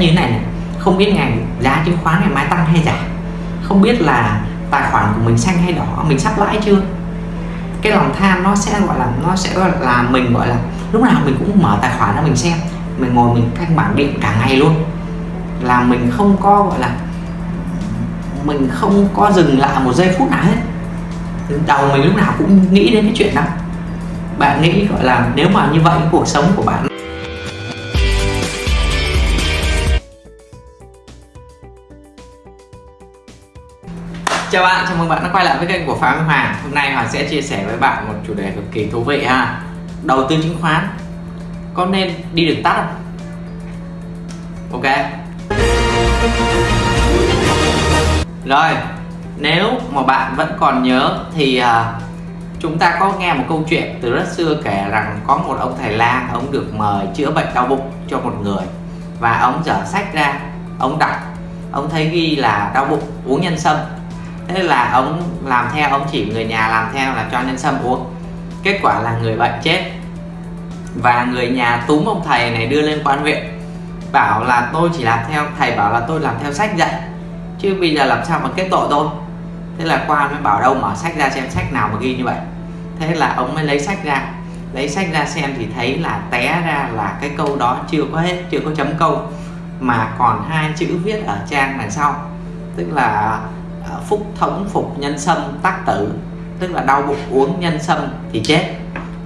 như thế này này, không biết ngày giá chứng khoán ngày mai tăng hay giảm, không biết là tài khoản của mình xanh hay đỏ, mình sắp lãi chưa? Cái lòng tham nó sẽ gọi là, nó sẽ gọi là mình gọi là, lúc nào mình cũng mở tài khoản ra mình xem, mình ngồi mình canh bảng điện cả ngày luôn. Là mình không có gọi là, mình không có dừng lại một giây phút nào hết. Đầu mình lúc nào cũng nghĩ đến cái chuyện đó. Bạn nghĩ gọi là nếu mà như vậy, cuộc sống của bạn Chào bạn, chào mừng bạn đã quay lại với kênh của Phạm Hoàng. Hôm nay Hoàng sẽ chia sẻ với bạn một chủ đề cực kỳ thú vị ha. Đầu tư chứng khoán. Có nên đi đường tắt không? Ok. Rồi, nếu mà bạn vẫn còn nhớ thì uh, chúng ta có nghe một câu chuyện từ rất xưa kể rằng có một ông thầy lang ông được mời chữa bệnh đau bụng cho một người. Và ông dở sách ra ông đọc. Ông thấy ghi là đau bụng uống nhân sâm thế là ông làm theo, ông chỉ người nhà làm theo là cho nhân sâm uống. Kết quả là người bệnh chết. Và người nhà túm ông thầy này đưa lên quan huyện. Bảo là tôi chỉ làm theo, thầy bảo là tôi làm theo sách dạy. Chứ bây giờ làm sao mà kết tội tôi? Thế là quan mới bảo đâu mở sách ra xem sách nào mà ghi như vậy. Thế là ông mới lấy sách ra. Lấy sách ra xem thì thấy là té ra là cái câu đó chưa có hết, chưa có chấm câu, mà còn hai chữ viết ở trang đằng sau. Tức là Ờ, phúc thống, phục nhân sâm, tác tử. Tức là đau bụng uống nhân sâm thì chết.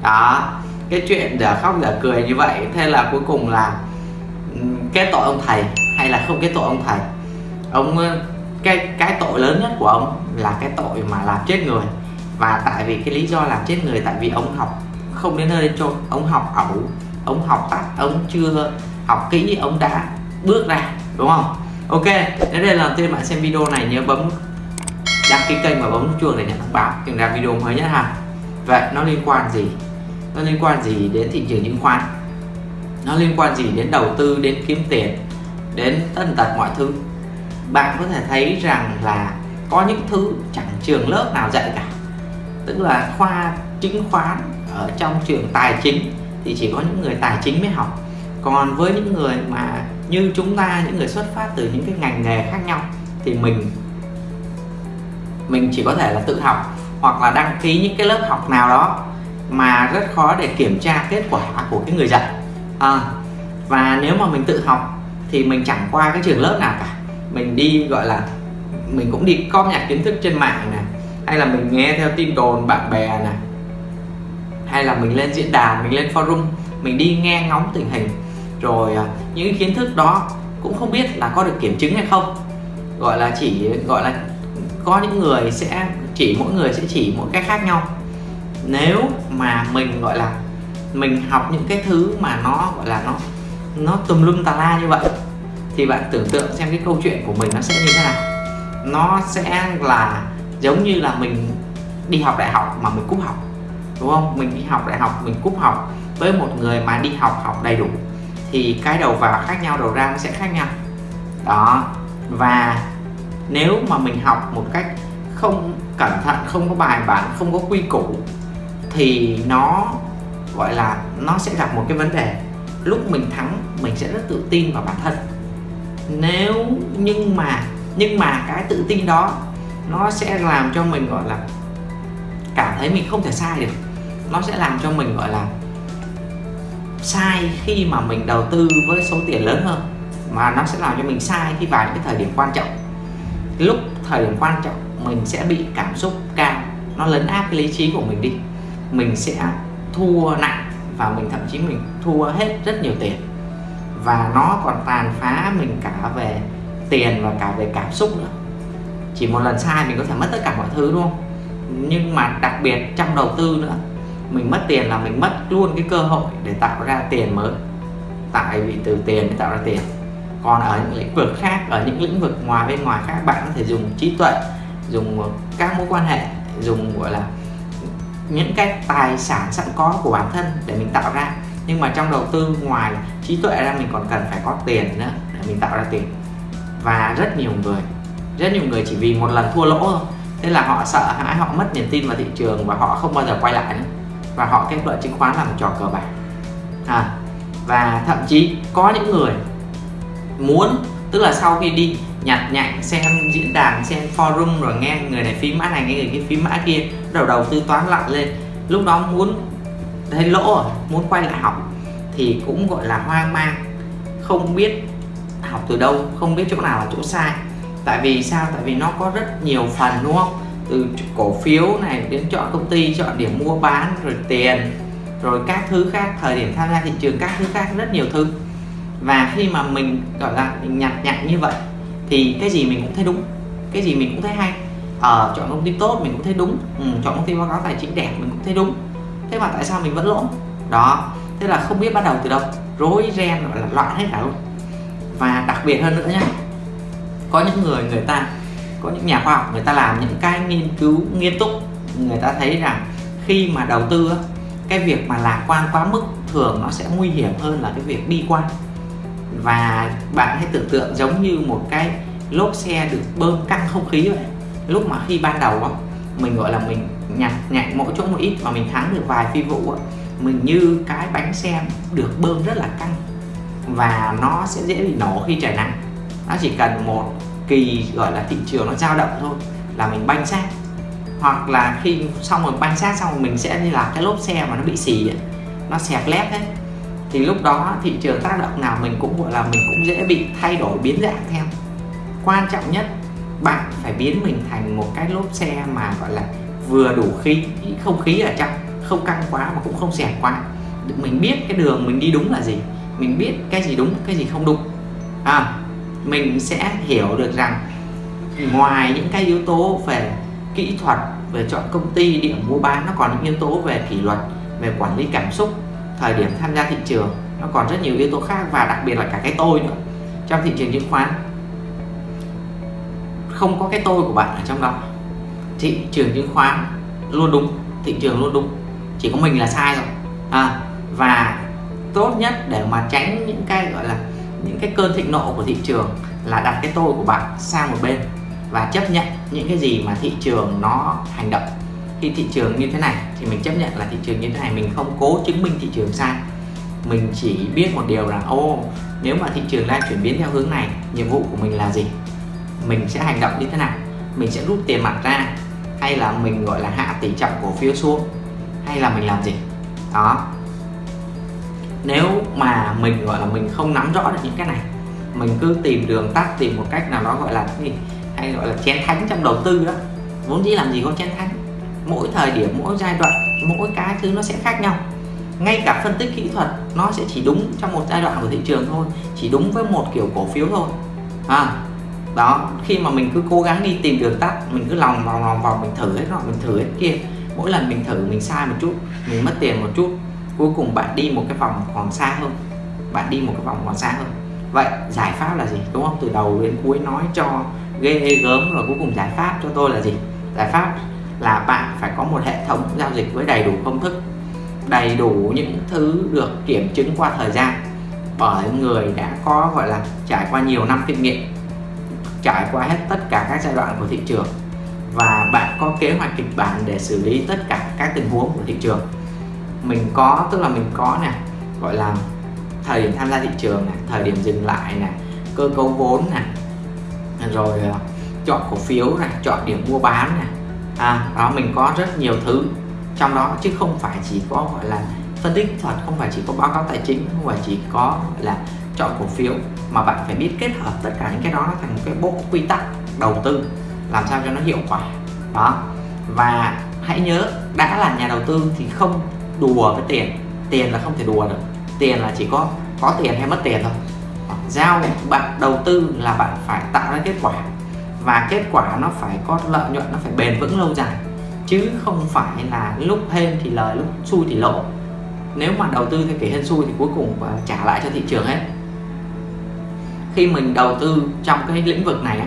Đó. Cái chuyện giờ khóc giờ cười như vậy, thế là cuối cùng là ừ, kết tội ông thầy hay là không kết tội ông thầy? Ông cái cái tội lớn nhất của ông là cái tội mà làm chết người. Và tại vì cái lý do làm chết người, tại vì ông học không đến nơi đến chốn ông học ẩu, ông học tắt, ông chưa học kỹ, ông đã bước ra, đúng không? Ok nếu đây là lần tiên bạn xem video này nhớ bấm đăng ký kênh và bấm nút chuông để nhận thông báo. Khi ra video mới nhất ha. Vậy, nó liên quan gì? Nó liên quan gì đến thị trường chứng khoán? Nó liên quan gì đến đầu tư, đến kiếm tiền, đến tất tật mọi thứ? Bạn có thể thấy rằng là có những thứ chẳng trường lớp nào dạy cả. Tức là khoa chứng khoán ở trong trường tài chính thì chỉ có những người tài chính mới học. Còn với những người mà như chúng ta, những người xuất phát từ những cái ngành nghề khác nhau thì mình mình chỉ có thể là tự học hoặc là đăng ký những cái lớp học nào đó mà rất khó để kiểm tra kết quả của cái người dạy. À, và nếu mà mình tự học thì mình chẳng qua cái trường lớp nào cả. Mình đi gọi là mình cũng đi com nhặt kiến thức trên mạng này hay là mình nghe theo tin đồn bạn bè này hay là mình lên diễn đàn mình lên forum mình đi nghe ngóng tình hình. Rồi à, những kiến thức đó cũng không biết là có được kiểm chứng hay không. Gọi là chỉ gọi là có những người sẽ chỉ, mỗi người sẽ chỉ mỗi cái khác nhau. Nếu mà mình, gọi là, mình học những cái thứ mà nó, gọi là, nó nó tùm lum tà la như vậy, thì bạn tưởng tượng xem cái câu chuyện của mình nó sẽ như thế nào. Nó sẽ là giống như là mình đi học đại học mà mình cúp học, đúng không? Mình đi học đại học, mình cúp học với một người mà đi học học đầy đủ, thì cái đầu vào khác nhau, đầu ra nó sẽ khác nhau. Đó, và nếu mà mình học một cách không cẩn thận, không có bài bản, không có quy củ, thì nó, gọi là, nó sẽ gặp một cái vấn đề. Lúc mình thắng, mình sẽ rất tự tin vào bản thân. Nếu, nhưng mà nhưng mà cái tự tin đó, nó sẽ làm cho mình, gọi là, cảm thấy mình không thể sai được. Nó sẽ làm cho mình, gọi là, sai khi mà mình đầu tư với số tiền lớn hơn. Mà nó sẽ làm cho mình sai khi vào những cái thời điểm quan trọng lúc thời điểm quan trọng, mình sẽ bị cảm xúc cao. Nó lấn áp cái lý trí của mình đi. Mình sẽ thua nặng và mình thậm chí mình thua hết rất nhiều tiền. Và nó còn tàn phá mình cả về tiền và cả về cảm xúc nữa. Chỉ một lần sai mình có thể mất tất cả mọi thứ, đúng không? Nhưng mà đặc biệt trong đầu tư nữa, mình mất tiền là mình mất luôn cái cơ hội để tạo ra tiền mới. Tại vì từ tiền để tạo ra tiền còn ở những lĩnh vực khác ở những lĩnh vực ngoài bên ngoài khác bạn có thể dùng trí tuệ dùng ờ, các mối quan hệ dùng gọi là những cái tài sản sẵn có của bản thân để mình tạo ra. Nhưng mà trong đầu tư ngoài trí tuệ ra mình còn cần phải có tiền nữa để mình tạo ra tiền. Và rất nhiều người rất nhiều người chỉ vì một lần thua lỗ thôi. Thế là họ sợ hãi họ mất niềm tin vào thị trường và họ không bao giờ quay lại nữa. Và họ kết luận chứng khoán là một trò cờ bạc. À, và thậm chí có những người muốn, tức là sau khi đi nhặt nhạnh, xem diễn đàn, xem forum rồi nghe người này phím mã này, nghe người kia phím mã kia đầu đầu tư toán lặn lên. Lúc đó muốn thấy lỗ rồi, muốn quay lại học, thì cũng gọi là hoang mang, không biết học từ đâu, không biết chỗ nào là chỗ sai. Tại vì sao? Tại vì nó có rất nhiều phần, đúng không? Từ cổ phiếu này đến chọn công ty, chọn điểm mua bán, rồi tiền, rồi các thứ khác, thời điểm tham gia thị trường, các thứ khác, rất nhiều thứ và khi mà mình gọi là mình nhặt nhặt như vậy thì cái gì mình cũng thấy đúng cái gì mình cũng thấy hay. Ờ, chọn công ty tốt mình cũng thấy đúng. Ừ, chọn công ty báo cáo tài chính đẹp mình cũng thấy đúng. Thế mà tại sao mình vẫn lỗ? Đó thế là không biết bắt đầu từ đâu. Rối ren gọi là loạn hết cả luôn. Và đặc biệt hơn nữa nhé có những người người ta có những nhà khoa học người ta làm những cái nghiên cứu nghiêm túc. Người ta thấy rằng khi mà đầu tư cái việc mà lạc quan quá mức thường nó sẽ nguy hiểm hơn là cái việc bi quan và bạn hãy tưởng tượng giống như một cái lốp xe được bơm căng không khí vậy. Lúc mà khi ban đầu mình gọi là mình nhặt nhặt mỗi chỗ một ít và mình thắng được vài phi vụ mình như cái bánh xe được bơm rất là căng. Và nó sẽ dễ bị nổ khi trời nắng. Nó chỉ cần một kỳ gọi là thị trường nó dao động thôi là mình banh sát hoặc là khi xong rồi banh sát xong rồi mình sẽ như là cái lốp xe mà nó bị xì ấy, nó xẹp lép hết thì lúc đó thị trường tác động nào mình cũng gọi là mình cũng dễ bị thay đổi biến dạng theo. Quan trọng nhất bạn phải biến mình thành một cái lốp xe mà gọi là vừa đủ khí không khí ở trong không căng quá mà cũng không xẹp quá. Mình biết cái đường mình đi đúng là gì mình biết cái gì đúng cái gì không đúng. À, mình sẽ hiểu được rằng ngoài những cái yếu tố về kỹ thuật về chọn công ty điểm mua bán nó còn những yếu tố về kỷ luật về quản lý cảm xúc thời điểm tham gia thị trường nó còn rất nhiều yếu tố khác và đặc biệt là cả cái tôi nữa trong thị trường chứng khoán. Không có cái tôi của bạn ở trong đó. Thị trường chứng khoán luôn đúng thị trường luôn đúng chỉ có mình là sai rồi à, và tốt nhất để mà tránh những cái gọi là những cái cơn thịnh nộ của thị trường là đặt cái tôi của bạn sang một bên và chấp nhận những cái gì mà thị trường nó hành động khi thị trường như thế này thì mình chấp nhận là thị trường như thế này, mình không cố chứng minh thị trường sai. Mình chỉ biết một điều là, ô, nếu mà thị trường đang chuyển biến theo hướng này, nhiệm vụ của mình là gì? Mình sẽ hành động như thế nào? Mình sẽ rút tiền mặt ra hay là mình, gọi là, hạ tỷ trọng cổ phiếu xuống hay là mình làm gì? Đó. Nếu mà mình, gọi là, mình không nắm rõ được những cái này, mình cứ tìm đường tắt, tìm một cách nào đó, gọi là gì? Hay gọi là chén thánh trong đầu tư đó. Vốn dĩ làm gì có chén thánh? Mỗi thời điểm mỗi giai đoạn mỗi cái thứ nó sẽ khác nhau. Ngay cả phân tích kỹ thuật nó sẽ chỉ đúng trong một giai đoạn của thị trường thôi chỉ đúng với một kiểu cổ phiếu thôi. À, đó khi mà mình cứ cố gắng đi tìm đường tắt mình cứ lòng vòng lòng vòng mình thử hết nọ mình thử hết kia mỗi lần mình thử mình sai một chút mình mất tiền một chút cuối cùng bạn đi một cái vòng còn xa hơn bạn đi một cái vòng còn xa hơn. Vậy giải pháp là gì đúng không? Từ đầu đến cuối nói cho ghê gớm rồi cuối cùng giải pháp cho tôi là gì? Giải pháp là bạn phải có một hệ thống giao dịch với đầy đủ công thức, đầy đủ những thứ được kiểm chứng qua thời gian. Bởi người đã có, gọi là, trải qua nhiều năm kinh nghiệm, trải qua hết tất cả các giai đoạn của thị trường và bạn có kế hoạch kịch bản để xử lý tất cả các tình huống của thị trường. Mình có, tức là mình có nè, gọi là, thời điểm tham gia thị trường này thời điểm dừng lại này cơ cấu vốn này rồi ờ, chọn cổ phiếu này chọn điểm mua bán này à, đó mình có rất nhiều thứ trong đó chứ không phải chỉ có gọi là phân tích thuật không phải chỉ có báo cáo tài chính không phải chỉ có là chọn cổ phiếu mà bạn phải biết kết hợp tất cả những cái đó thành một cái bộ quy tắc đầu tư làm sao cho nó hiệu quả. Đó và hãy nhớ đã là nhà đầu tư thì không đùa với tiền. Tiền là không thể đùa được. Tiền là chỉ có có tiền hay mất tiền thôi. Giao bạn đầu tư là bạn phải tạo ra kết quả và kết quả nó phải có lợi nhuận, nó phải bền vững lâu dài. Chứ không phải là lúc hên thì lời, lúc xui thì lỗ nếu mà đầu tư theo kiểu hên xui thì cuối cùng trả lại cho thị trường hết. Khi mình đầu tư trong cái lĩnh vực này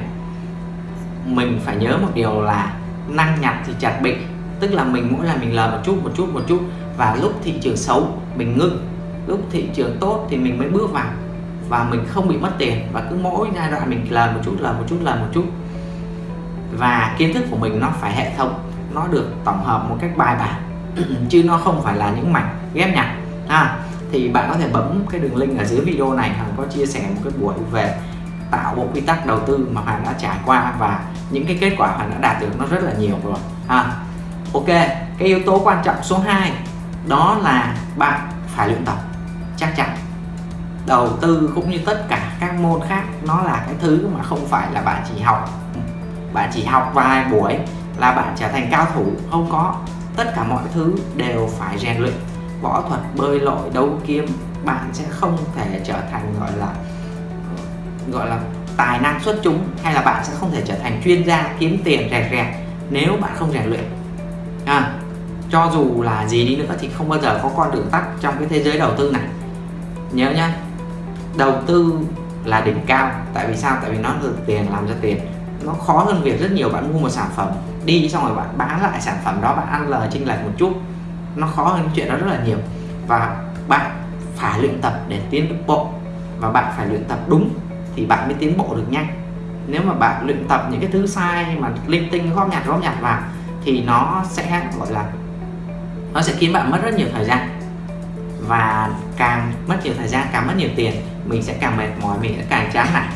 mình phải nhớ một điều là năng nhặt thì chặt bị tức là mình mỗi lần mình lời một chút một chút một chút và lúc thị trường xấu, mình ngưng. Lúc thị trường tốt thì mình mới bước vào và mình không bị mất tiền và cứ mỗi giai đoạn mình lời một chút lời một chút lời một chút và kiến thức của mình nó phải hệ thống, nó được tổng hợp một cách bài bản, chứ nó không phải là những mảnh ghép nhặt ha. Thì bạn có thể bấm cái đường link ở dưới video này Hoàng có chia sẻ một cái buổi về tạo bộ quy tắc đầu tư mà Hoàng đã trải qua và những cái kết quả Hoàng đã đạt được nó rất là nhiều rồi, ha. Ok, cái yếu tố quan trọng số 2 đó là bạn phải luyện tập, chắc chắn. Đầu tư cũng như tất cả các môn khác, nó là cái thứ mà không phải là bạn chỉ học bạn chỉ học vài buổi là bạn trở thành cao thủ. Không có. Tất cả mọi thứ đều phải rèn luyện. Võ thuật bơi lội đấu kiếm bạn sẽ không thể trở thành gọi là gọi là tài năng xuất chúng hay là bạn sẽ không thể trở thành chuyên gia kiếm tiền rẻ rẻ nếu bạn không rèn luyện. À, cho dù là gì đi nữa thì không bao giờ có con đường tắt trong cái thế giới đầu tư này. Nhớ nhá đầu tư là đỉnh cao. Tại vì sao? Tại vì nó được tiền làm ra tiền nó khó hơn việc rất nhiều bạn mua một sản phẩm đi, xong rồi bạn bán lại sản phẩm đó, bạn ăn lời, chênh lệch một chút. Nó khó hơn chuyện đó rất là nhiều. Và bạn phải luyện tập để tiến bộ. Và bạn phải luyện tập đúng thì bạn mới tiến bộ được nhanh. Nếu mà bạn luyện tập những cái thứ sai mà linh tinh, góp nhặt góp nhặt vào thì nó sẽ, gọi là, nó sẽ khiến bạn mất rất nhiều thời gian. Và càng mất nhiều thời gian, càng mất nhiều tiền, mình sẽ càng mệt mỏi, mình sẽ càng chán nản.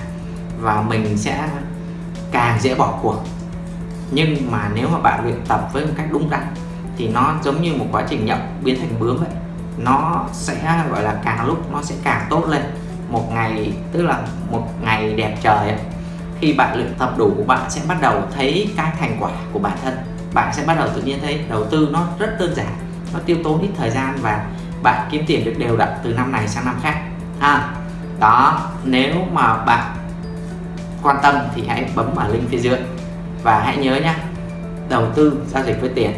Và mình sẽ càng dễ bỏ cuộc. Nhưng mà nếu mà bạn luyện tập với một cách đúng đắn thì nó giống như một quá trình nhậu biến thành bướm vậy. Nó sẽ gọi là càng lúc nó sẽ càng tốt lên. Một ngày tức là một ngày đẹp trời ấy, khi bạn luyện tập đủ bạn sẽ bắt đầu thấy cái thành quả của bản thân. Bạn sẽ bắt đầu tự nhiên thấy đầu tư nó rất đơn giản nó tiêu tốn ít thời gian và bạn kiếm tiền được đều đặn từ năm này sang năm khác. Ha đó nếu mà bạn quan tâm thì hãy bấm vào link phía dưới. Và hãy nhớ nhé đầu tư giao dịch với tiền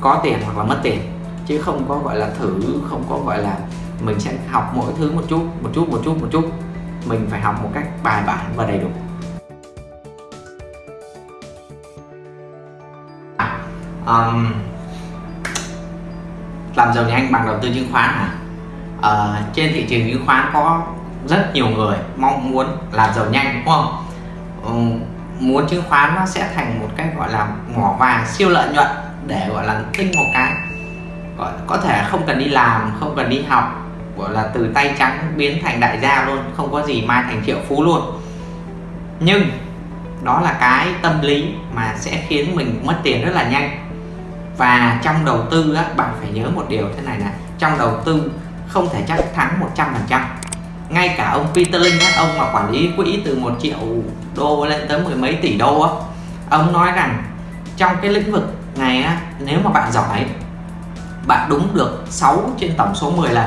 có tiền hoặc là mất tiền chứ không có gọi là thử không có gọi là mình sẽ học mỗi thứ một chút một chút một chút một chút. Mình phải học một cách bài bản và đầy đủ. Um, làm giàu nhanh bằng đầu tư chứng khoán hả? À, trên thị trường chứng khoán có rất nhiều người mong muốn làm giàu nhanh đúng không? Ừ, muốn chứng khoán nó sẽ thành một cái gọi là mỏ vàng siêu lợi nhuận để gọi là tinh một cái. Gọi có thể không cần đi làm không cần đi học gọi là từ tay trắng biến thành đại gia luôn không có gì mai thành triệu phú luôn. Nhưng đó là cái tâm lý mà sẽ khiến mình mất tiền rất là nhanh. Và trong đầu tư á, bạn phải nhớ một điều thế này là trong đầu tư không thể chắc thắng 100% ngay cả ông Peter linh á, ông mà quản lý quỹ từ một triệu đô lên tới mười mấy tỷ đô á, ông nói rằng trong cái lĩnh vực này á, nếu mà bạn giỏi bạn đúng được 6 trên tổng số 10 lần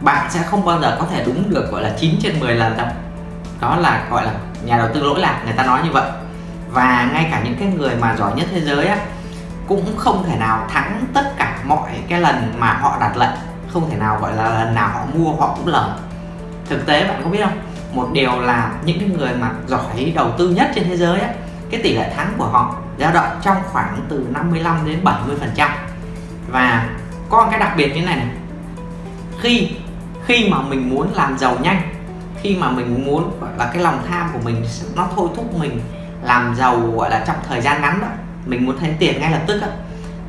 bạn sẽ không bao giờ có thể đúng được gọi là 9 trên 10 lần đâu. Đó là gọi là nhà đầu tư lỗi lạc người ta nói như vậy. Và ngay cả những cái người mà giỏi nhất thế giới á cũng không thể nào thắng tất cả mọi cái lần mà họ đặt lệnh không thể nào gọi là lần nào họ mua họ cũng lời thực tế bạn có biết không? Một điều là những cái người mà giỏi đầu tư nhất trên thế giới á cái tỷ lệ thắng của họ dao động trong khoảng từ 55 đến 70 phần trăm. Và có một cái đặc biệt như này, này. Khi khi mà mình muốn làm giàu nhanh khi mà mình muốn gọi là cái lòng tham của mình nó thôi thúc mình làm giàu gọi là trong thời gian ngắn đó mình muốn thấy tiền ngay lập tức đó,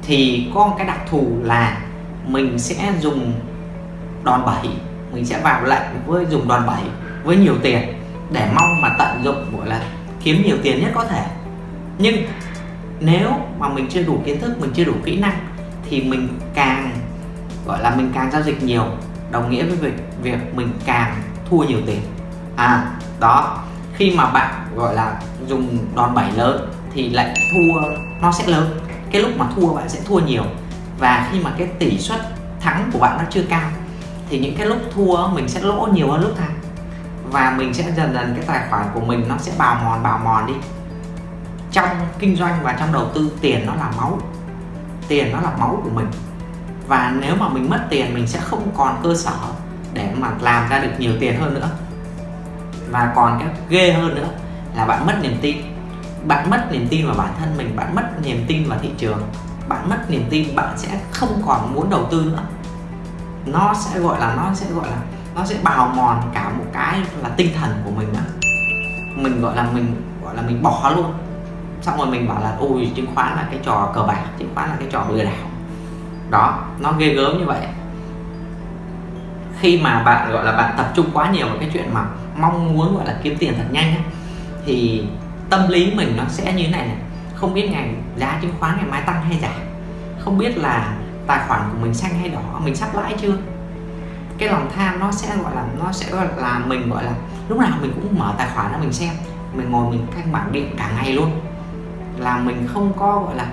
thì có một cái đặc thù là mình sẽ dùng đòn bẩy mình sẽ vào lệnh với dùng đòn bẩy, với nhiều tiền để mong mà tận dụng gọi là kiếm nhiều tiền nhất có thể. Nhưng nếu mà mình chưa đủ kiến thức, mình chưa đủ kỹ năng thì mình càng, gọi là mình càng giao dịch nhiều, đồng nghĩa với việc việc mình càng thua nhiều tiền. À đó, khi mà bạn, gọi là, dùng đòn bẩy lớn thì lại thua nó sẽ lớn. Cái lúc mà thua bạn sẽ thua nhiều. Và khi mà cái tỷ suất thắng của bạn nó chưa cao thì những cái lúc thua mình sẽ lỗ nhiều hơn lúc thắng. Và mình sẽ dần dần cái tài khoản của mình nó sẽ bào mòn bào mòn đi. Trong kinh doanh và trong đầu tư, tiền nó là máu. Tiền nó là máu của mình. Và nếu mà mình mất tiền, mình sẽ không còn cơ sở để mà làm ra được nhiều tiền hơn nữa. Và còn cái ghê hơn nữa là bạn mất niềm tin. Bạn mất niềm tin vào bản thân mình, bạn mất niềm tin vào thị trường. Bạn mất niềm tin, bạn sẽ không còn muốn đầu tư nữa nó sẽ gọi là nó sẽ gọi là nó sẽ bào mòn cả một cái là tinh thần của mình á. Mình gọi là mình gọi là mình bỏ luôn. Xong rồi mình bảo là ôi chứng khoán là cái trò cờ bạc chứng khoán là cái trò lừa đảo. Đó nó ghê gớm như vậy. Khi mà bạn gọi là bạn tập trung quá nhiều vào cái chuyện mà mong muốn gọi là kiếm tiền thật nhanh ấy, thì tâm lý mình nó sẽ như thế này này. Không biết ngày giá chứng khoán ngày mai tăng hay giảm. Không biết là tài khoản của mình xanh hay đỏ, mình sắp lãi chưa? Cái lòng tham nó sẽ, gọi là, nó sẽ, gọi là, mình, gọi là, lúc nào mình cũng mở tài khoản ra mình xem. Mình ngồi mình canh bảng điện cả ngày luôn. Là mình không có, gọi là,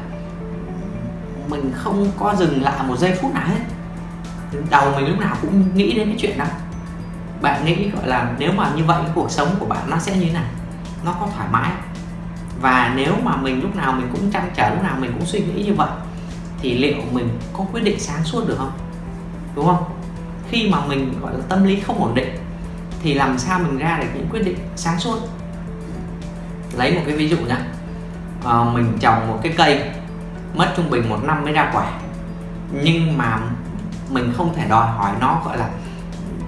mình không có dừng lại một giây phút nào hết. Đầu mình lúc nào cũng nghĩ đến cái chuyện đó. Bạn nghĩ, gọi là, nếu mà như vậy, cuộc sống của bạn nó sẽ như thế nào? Nó có thoải mái và nếu mà mình lúc nào mình cũng chăn trở, lúc nào mình cũng suy nghĩ như vậy thì liệu mình có quyết định sáng suốt được không? Đúng không? Khi mà mình gọi là tâm lý không ổn định thì làm sao mình ra được những quyết định sáng suốt? Lấy một cái ví dụ nhé à, ờ, mình trồng một cái cây mất trung bình một năm mới ra quả. Nhưng mà mình không thể đòi hỏi nó gọi là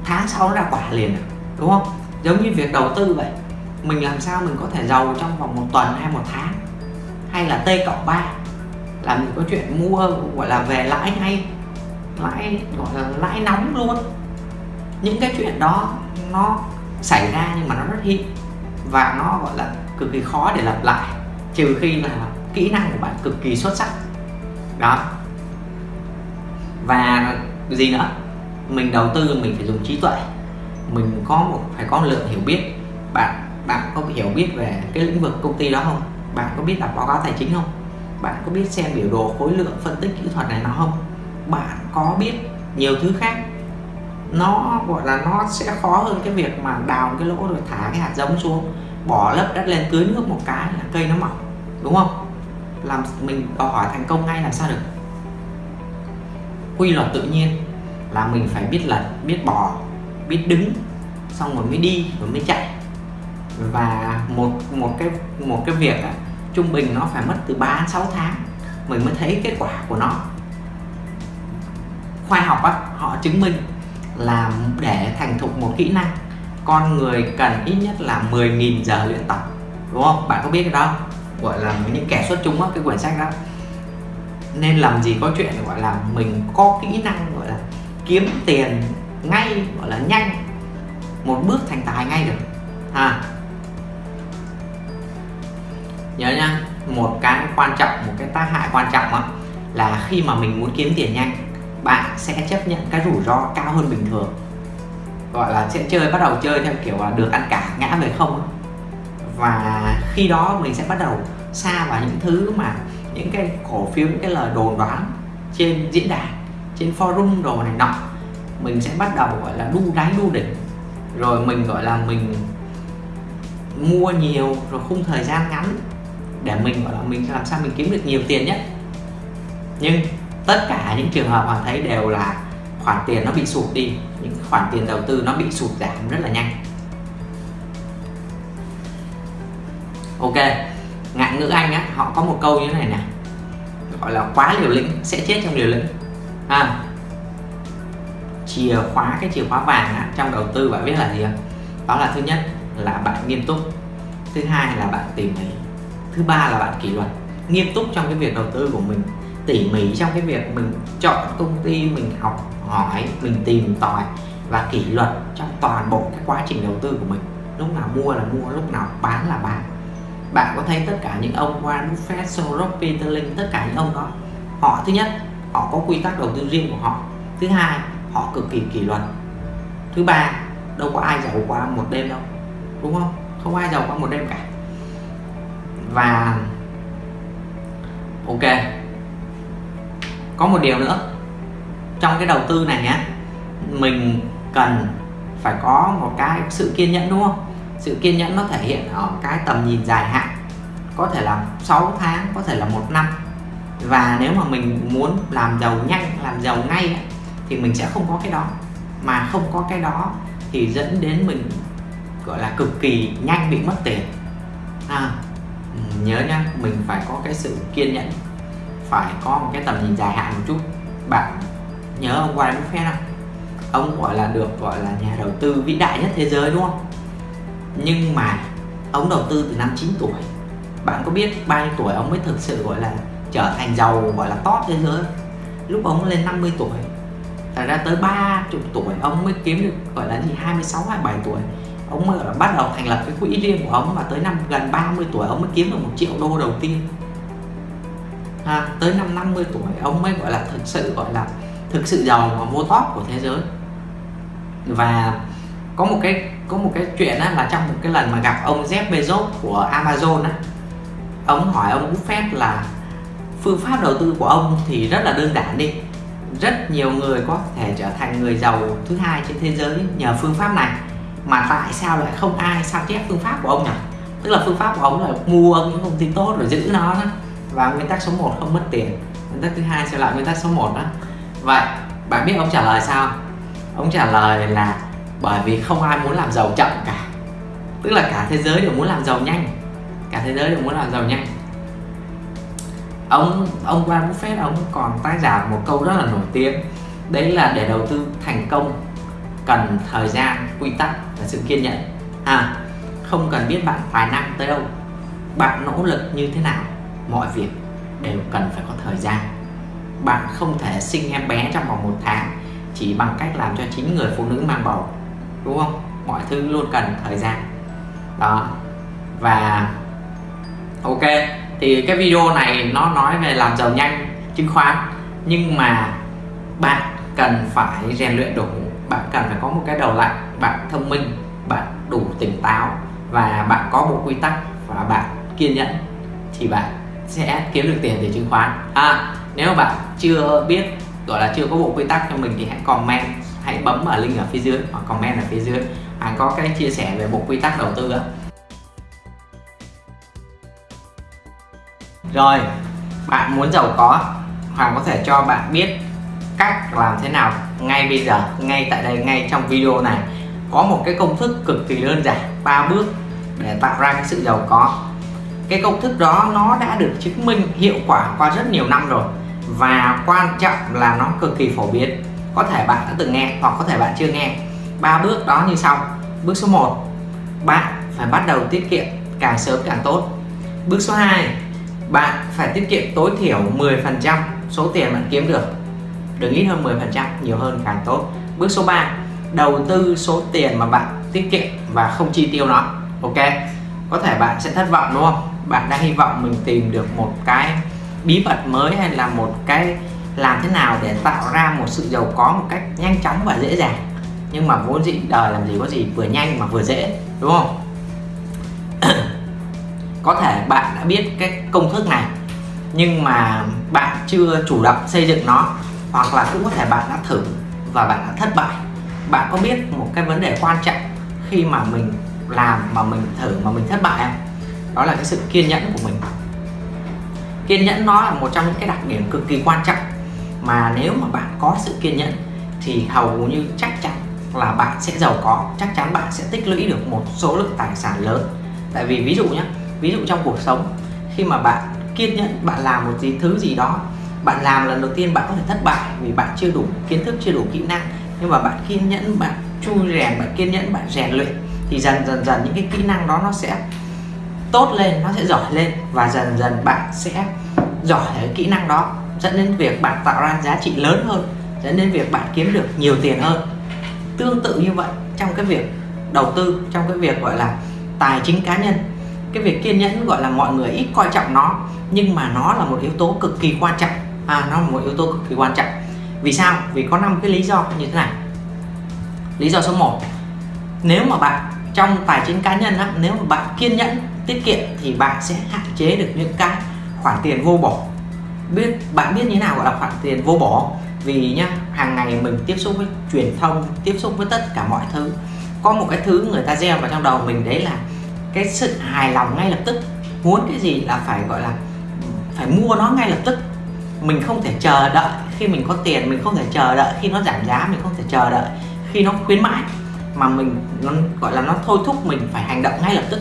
tháng sau nó ra quả liền à, đúng không? Giống như việc đầu tư vậy. Mình làm sao mình có thể giàu trong vòng một tuần hay một tháng? Hay là t cộng ba? Là mình có chuyện mua gọi là về lãi ngay lãi, gọi là lãi nóng luôn. Những cái chuyện đó nó xảy ra nhưng mà nó rất hiếm và nó, gọi là, cực kỳ khó để lặp lại, trừ khi là kỹ năng của bạn cực kỳ xuất sắc. Đó. Và gì nữa? Mình đầu tư, mình phải dùng trí tuệ. Mình có một, phải có lượng hiểu biết. Bạn bạn có hiểu biết về cái lĩnh vực công ty đó không? Bạn có biết đọc báo cáo tài chính không? Bạn có biết xem biểu đồ khối lượng phân tích kỹ thuật này nó không? Bạn có biết nhiều thứ khác. Nó gọi là nó sẽ khó hơn cái việc mà đào cái lỗ rồi thả cái hạt giống xuống. Bỏ lớp đất lên tưới nước một cái là cây nó mọc đúng không? Làm mình đòi hỏi thành công ngay làm sao được? Quy luật tự nhiên là mình phải biết lật biết bỏ biết đứng xong rồi mới đi rồi mới chạy. Và một một cái một cái việc á, trung bình nó phải mất từ 3 đến 6 tháng mình mới thấy kết quả của nó. Khoa học á, họ chứng minh là để thành thục một kỹ năng con người cần ít nhất là 10.000 giờ luyện tập đúng không? Bạn có biết cái đó gọi là những kẻ xuất chúng á, cái quyển sách đó. Nên làm gì có chuyện gọi là mình có kỹ năng gọi là kiếm tiền ngay gọi là nhanh một bước thành tài ngay được. Ha nhớ nha một cái quan trọng một cái tác hại quan trọng đó, là khi mà mình muốn kiếm tiền nhanh bạn sẽ chấp nhận cái rủi ro cao hơn bình thường. Gọi là sẽ chơi bắt đầu chơi theo kiểu là được ăn cả ngã về không và khi đó mình sẽ bắt đầu xa vào những thứ mà những cái cổ phiếu những cái lời đồn đoán trên diễn đàn trên forum đồ này nọ mình sẽ bắt đầu gọi là đu đáy đu đỉnh. Rồi mình gọi là mình mua nhiều rồi khung thời gian ngắn để mình gọi là mình làm sao mình kiếm được nhiều tiền nhất. Nhưng tất cả những trường hợp hoàng thấy đều là khoản tiền nó bị sụt đi những khoản tiền đầu tư nó bị sụt giảm rất là nhanh. Ok ngạn ngữ anh á họ có một câu như thế này nè. Gọi là quá liều lĩnh sẽ chết trong liều lĩnh. À, chìa khóa cái chìa khóa vàng á, trong đầu tư bạn biết là gì không? Đó là thứ nhất là bạn nghiêm túc thứ hai là bạn tỉ mỉ thứ ba là bạn kỷ luật. Nghiêm túc trong cái việc đầu tư của mình tỉ mỉ trong cái việc mình chọn công ty mình học hỏi mình tìm tòi và kỷ luật trong toàn bộ cái quá trình đầu tư của mình. Lúc nào mua là mua lúc nào bán là bán. Bạn có thấy tất cả những ông Warren Buffett, Soros, Peter Lynch tất cả những ông đó họ thứ nhất họ có quy tắc đầu tư riêng của họ. Thứ hai họ cực kỳ kỷ luật. Thứ ba đâu có ai giàu qua một đêm đâu đúng không? Không ai giàu qua một đêm cả và ok. Có một điều nữa. Trong cái đầu tư này nhé mình cần phải có một cái sự kiên nhẫn đúng không? Sự kiên nhẫn nó thể hiện ở cái tầm nhìn dài hạn. Có thể là 6 tháng có thể là một năm. Và nếu mà mình muốn làm giàu nhanh làm giàu ngay thì mình sẽ không có cái đó. Mà không có cái đó thì dẫn đến mình gọi là cực kỳ nhanh bị mất tiền. À, nhớ nhá, mình phải có cái sự kiên nhẫn, phải có một cái tầm nhìn dài hạn một chút. Bạn nhớ ông Warren Buffett không ông gọi là được gọi là nhà đầu tư vĩ đại nhất thế giới đúng không? Nhưng mà ông đầu tư từ năm 9 tuổi. Bạn có biết bao nhiêu tuổi ông mới thực sự gọi là trở thành giàu, gọi là top thế giới? Lúc ông lên 50 tuổi thành ra tới 30 tuổi ông mới kiếm được gọi là gì? 26 27 tuổi ông bắt đầu thành lập cái quỹ riêng của ông và tới năm gần 30 tuổi ông mới kiếm được một triệu đô đầu tiên. À, tới năm 50 tuổi ông mới gọi là thực sự gọi là thực sự giàu và vô top của thế giới. Và có một cái có một cái chuyện á, là trong một cái lần mà gặp ông Jeff Bezos của Amazon á ông hỏi ông Buffett là phương pháp đầu tư của ông thì rất là đơn giản đi. Rất nhiều người có thể trở thành người giàu thứ hai trên thế giới nhờ phương pháp này mà tại sao lại không ai sao chép phương pháp của ông nhỉ? Tức là phương pháp của ông là mua những công ty tốt rồi giữ nó đó. Và nguyên tắc số 1 không mất tiền. Nguyên tắc thứ hai sẽ là nguyên tắc số 1 đó. Vậy, bạn biết ông trả lời sao? Ông trả lời là bởi vì không ai muốn làm giàu chậm cả. Tức là cả thế giới đều muốn làm giàu nhanh. Cả thế giới đều muốn làm giàu nhanh. Ông ông Warren Buffett, ông còn tác giả một câu rất là nổi tiếng. Đấy là để đầu tư thành công cần thời gian, quy tắc và sự kiên nhẫn. À không cần biết bạn tài năng tới đâu, bạn nỗ lực như thế nào, mọi việc đều cần phải có thời gian. Bạn không thể sinh em bé trong vòng một tháng chỉ bằng cách làm cho chính người phụ nữ mang bầu, đúng không? Mọi thứ luôn cần thời gian. Đó. Và, ok, thì cái video này nó nói về làm giàu nhanh, chứng khoán, nhưng mà bạn cần phải rèn luyện đủ bạn cần phải có một cái đầu lạnh, bạn thông minh, bạn đủ tỉnh táo và bạn có một quy tắc và bạn kiên nhẫn thì bạn sẽ kiếm được tiền từ chứng khoán. À nếu mà bạn chưa biết, gọi là chưa có bộ quy tắc cho mình thì hãy comment, hãy bấm vào link ở phía dưới hoặc comment ở phía dưới. Anh có cái chia sẻ về bộ quy tắc đầu tư ạ rồi, bạn muốn giàu có Hoàng có thể cho bạn biết cách làm thế nào ngay bây giờ, ngay tại đây, ngay trong video này, có một cái công thức cực kỳ đơn giản, ba bước để tạo ra cái sự giàu có. Cái công thức đó nó đã được chứng minh hiệu quả qua rất nhiều năm rồi và quan trọng là nó cực kỳ phổ biến. Có thể bạn đã từng nghe hoặc có thể bạn chưa nghe. Ba bước đó như sau. Bước số 1 bạn phải bắt đầu tiết kiệm càng sớm càng tốt. Bước số 2 bạn phải tiết kiệm tối thiểu 10% số tiền bạn kiếm được đừng ít hơn 10% nhiều hơn càng tốt. Bước số 3 đầu tư số tiền mà bạn tiết kiệm và không chi tiêu nó. Ok, có thể bạn sẽ thất vọng đúng không? Bạn đang hy vọng mình tìm được một cái bí mật mới hay là một cái làm thế nào để tạo ra một sự giàu có một cách nhanh chóng và dễ dàng. Nhưng mà vốn dĩ, đời làm gì có gì vừa nhanh mà vừa dễ, đúng không? Có thể bạn đã biết cái công thức này, nhưng mà bạn chưa chủ động xây dựng nó hoặc là cũng có thể bạn đã thử và bạn đã thất bại. Bạn có biết một cái vấn đề quan trọng khi mà mình làm, mà mình thử, mà mình thất bại không? Đó là cái sự kiên nhẫn của mình. Kiên nhẫn nó là một trong những cái đặc điểm cực kỳ quan trọng. Mà nếu mà bạn có sự kiên nhẫn thì hầu như chắc chắn là bạn sẽ giàu có. Chắc chắn bạn sẽ tích lũy được một số lượng tài sản lớn. Tại vì ví dụ nhé ví dụ trong cuộc sống, khi mà bạn kiên nhẫn, bạn làm một gì thứ gì đó bạn làm lần đầu tiên bạn có thể thất bại vì bạn chưa đủ kiến thức, chưa đủ kỹ năng. Nhưng mà bạn kiên nhẫn, bạn chui rèn, bạn kiên nhẫn, bạn rèn luyện thì dần dần dần những cái kỹ năng đó nó sẽ tốt lên, nó sẽ giỏi lên và dần dần bạn sẽ giỏi cái kỹ năng đó, dẫn đến việc bạn tạo ra giá trị lớn hơn, dẫn đến việc bạn kiếm được nhiều tiền hơn. Tương tự như vậy trong cái việc đầu tư, trong cái việc, gọi là, tài chính cá nhân. Cái việc kiên nhẫn, gọi là, mọi người ít coi trọng nó, nhưng mà nó là một yếu tố cực kỳ quan trọng à nó là một yếu tố cực kỳ quan trọng. Vì sao? Vì có năm cái lý do như thế này. Lý do số 1 nếu mà bạn trong tài chính cá nhân á, nếu mà bạn kiên nhẫn tiết kiệm thì bạn sẽ hạn chế được những cái khoản tiền vô bổ. Biết bạn biết như thế nào gọi là khoản tiền vô bổ? Vì nhá hàng ngày mình tiếp xúc với truyền thông tiếp xúc với tất cả mọi thứ. Có một cái thứ người ta gieo vào trong đầu mình đấy là cái sự hài lòng ngay lập tức. Muốn cái gì là phải gọi là phải mua nó ngay lập tức mình không thể chờ đợi khi mình có tiền, mình không thể chờ đợi khi nó giảm giá, mình không thể chờ đợi khi nó khuyến mãi. Mà mình, nó gọi là nó thôi thúc mình phải hành động ngay lập tức.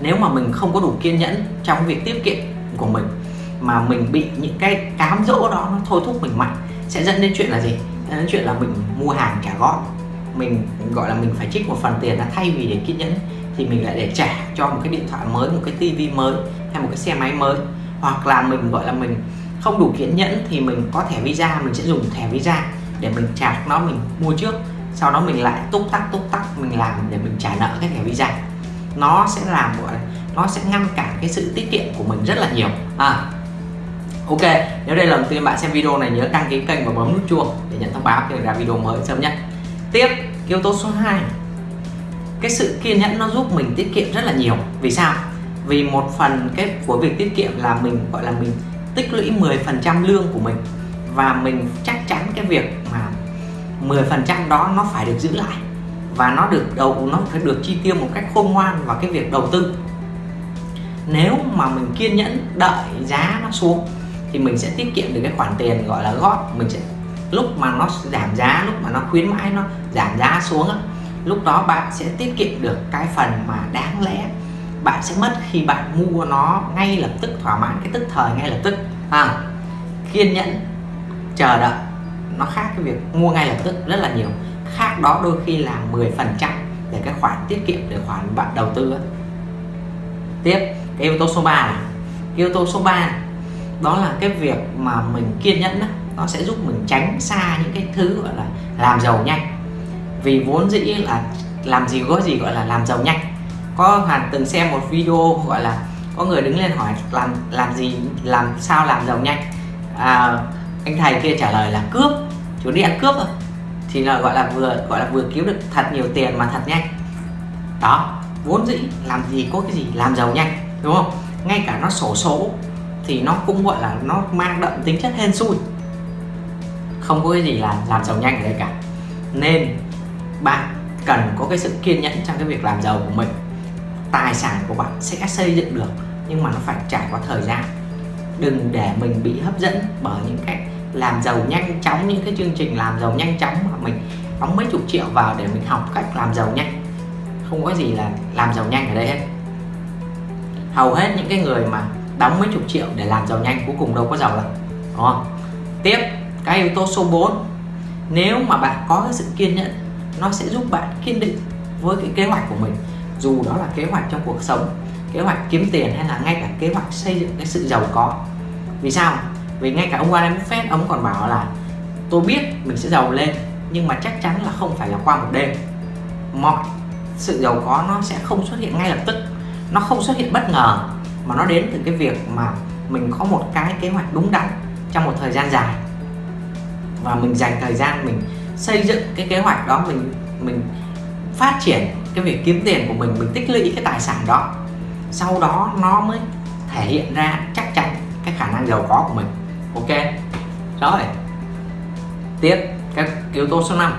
Nếu mà mình không có đủ kiên nhẫn trong việc tiết kiệm của mình, mà mình bị những cái cám dỗ đó nó thôi thúc mình mạnh, sẽ dẫn đến chuyện là gì? Dẫn đến chuyện là mình mua hàng trả góp. Mình gọi là mình phải trích một phần tiền là thay vì để kiên nhẫn thì mình lại để trả cho một cái điện thoại mới, một cái tivi mới hay một cái xe máy mới hoặc là mình, gọi là mình không đủ kiên nhẫn thì mình có thẻ visa, mình sẽ dùng thẻ visa để mình chạc nó mình mua trước. Sau đó mình lại túc tắc túc tắc mình làm để mình trả nợ cái thẻ visa. Nó sẽ làm, gọi là, nó sẽ ngăn cản cái sự tiết kiệm của mình rất là nhiều. À Ok, nếu đây là lần tiên bạn xem video này, nhớ đăng ký kênh và bấm nút chuông để nhận thông báo khi ra video mới sớm nhất. Tiếp, yếu tố số 2 cái sự kiên nhẫn nó giúp mình tiết kiệm rất là nhiều. Vì sao? Vì một phần cái của việc tiết kiệm là mình, gọi là mình tích lũy 10% lương của mình. Và mình chắc chắn cái việc mà 10% đó nó phải được giữ lại. Và nó được đầu, nó phải được chi tiêu một cách khôn ngoan vào cái việc đầu tư. Nếu mà mình kiên nhẫn đợi giá nó xuống, thì mình sẽ tiết kiệm được cái khoản tiền gọi là góp. Mình sẽ, lúc mà nó giảm giá, lúc mà nó khuyến mãi nó giảm giá xuống lúc đó bạn sẽ tiết kiệm được cái phần mà đáng lẽ bạn sẽ mất khi bạn mua nó ngay lập tức thỏa mãn cái tức thời ngay lập tức. À, kiên nhẫn chờ đợi. Nó khác cái việc mua ngay lập tức rất là nhiều. Khác đó đôi khi là 10 phần trăm để cái khoản tiết kiệm để khoản bạn đầu tư ấy. tiếp cái yếu tố số 3 này. Yếu tố số 3 đó là cái việc mà mình kiên nhẫn đó, nó sẽ giúp mình tránh xa những cái thứ gọi là làm giàu nhanh. Vì vốn dĩ là làm gì có gì gọi là làm giàu nhanh có hoàn từng xem một video gọi là có người đứng lên hỏi làm làm gì làm sao làm giàu nhanh. À, anh thầy kia trả lời là cướp chú đi ăn cướp thôi. Thì là gọi là vừa gọi là vừa kiếm được thật nhiều tiền mà thật nhanh. Đó vốn dĩ làm gì có cái gì làm giàu nhanh đúng không? Ngay cả nó sổ số thì nó cũng gọi là nó mang đậm tính chất hên xui. Không có cái gì là làm giàu nhanh ở đây cả. Nên bạn cần có cái sự kiên nhẫn trong cái việc làm giàu của mình tài sản của bạn sẽ xây dựng được, nhưng mà nó phải trải qua thời gian. Đừng để mình bị hấp dẫn bởi những cái làm giàu nhanh chóng, những cái chương trình làm giàu nhanh chóng mà mình đóng mấy chục triệu vào để mình học cách làm giàu nhanh. Không có gì là làm giàu nhanh ở đây hết. Hầu hết những cái người mà đóng mấy chục triệu để làm giàu nhanh cuối cùng đâu có giàu đâu, đúng không? Tiếp, cái yếu tố số 4 nếu mà bạn có cái sự kiên nhẫn, nó sẽ giúp bạn kiên định với cái kế hoạch của mình dù đó là kế hoạch trong cuộc sống, kế hoạch kiếm tiền hay là ngay cả kế hoạch xây dựng cái sự giàu có. Vì sao? Vì ngay cả ông Warren Buffett, ông còn bảo là, tôi biết mình sẽ giàu lên, nhưng mà chắc chắn là không phải là qua một đêm. Mọi sự giàu có nó sẽ không xuất hiện ngay lập tức. Nó không xuất hiện bất ngờ, mà nó đến từ cái việc mà mình có một cái kế hoạch đúng đắn trong một thời gian dài. Và mình dành thời gian mình xây dựng cái kế hoạch đó, mình mình phát triển cái việc kiếm tiền của mình mình tích lũy cái tài sản đó, sau đó nó mới thể hiện ra chắc chắn cái khả năng giàu có của mình. Ok, rồi. Tiếp, các yếu tố số 5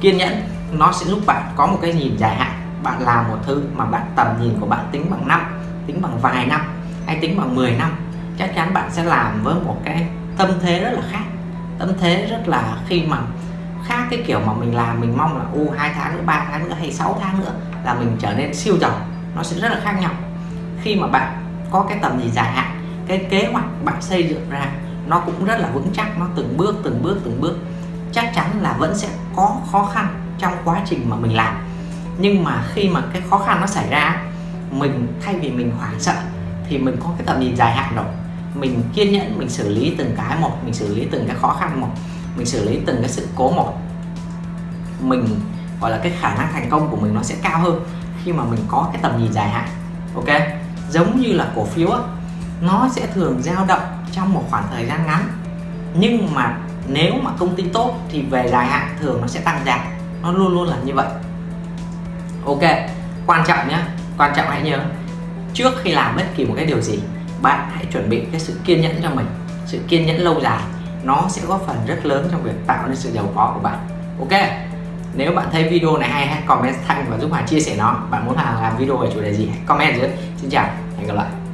kiên nhẫn, nó sẽ giúp bạn có một cái nhìn dài hạn. Bạn làm một thứ mà bạn tầm nhìn của bạn tính bằng năm, tính bằng vài năm, hay tính bằng 10 năm, chắc chắn bạn sẽ làm với một cái tâm thế rất là khác. Tâm thế rất là khi mà khác, cái kiểu mà mình làm, mình mong là u hai tháng nữa, ba tháng nữa hay 6 tháng nữa là mình trở nên siêu giàu. Nó sẽ rất là khác nhau. Khi mà bạn có cái tầm nhìn dài hạn, cái kế hoạch bạn xây dựng ra, nó cũng rất là vững chắc, nó từng bước từng bước từng bước. Chắc chắn là vẫn sẽ có khó khăn trong quá trình mà mình làm. Nhưng mà khi mà cái khó khăn nó xảy ra, mình, thay vì mình hoảng sợ, thì mình có cái tầm nhìn dài hạn rồi. Mình kiên nhẫn, mình xử lý từng cái một, mình xử lý từng cái khó khăn một mình xử lý từng cái sự cố một. Mình gọi là cái khả năng thành công của mình nó sẽ cao hơn khi mà mình có cái tầm nhìn dài hạn ok? Giống như là cổ phiếu á, nó sẽ thường dao động trong một khoảng thời gian ngắn. Nhưng mà nếu mà công ty tốt thì về dài hạn thường nó sẽ tăng giá nó luôn luôn là như vậy. Ok quan trọng nhé quan trọng hãy nhớ trước khi làm bất kỳ một cái điều gì bạn hãy chuẩn bị cái sự kiên nhẫn cho mình sự kiên nhẫn lâu dài nó sẽ góp phần rất lớn trong việc tạo nên sự giàu có của bạn. Ok, nếu bạn thấy video này hay, hãy comment thanh và giúp Hà chia sẻ nó. Bạn muốn Hà làm video về chủ đề gì, hãy comment dưới. Xin chào, hẹn gặp lại.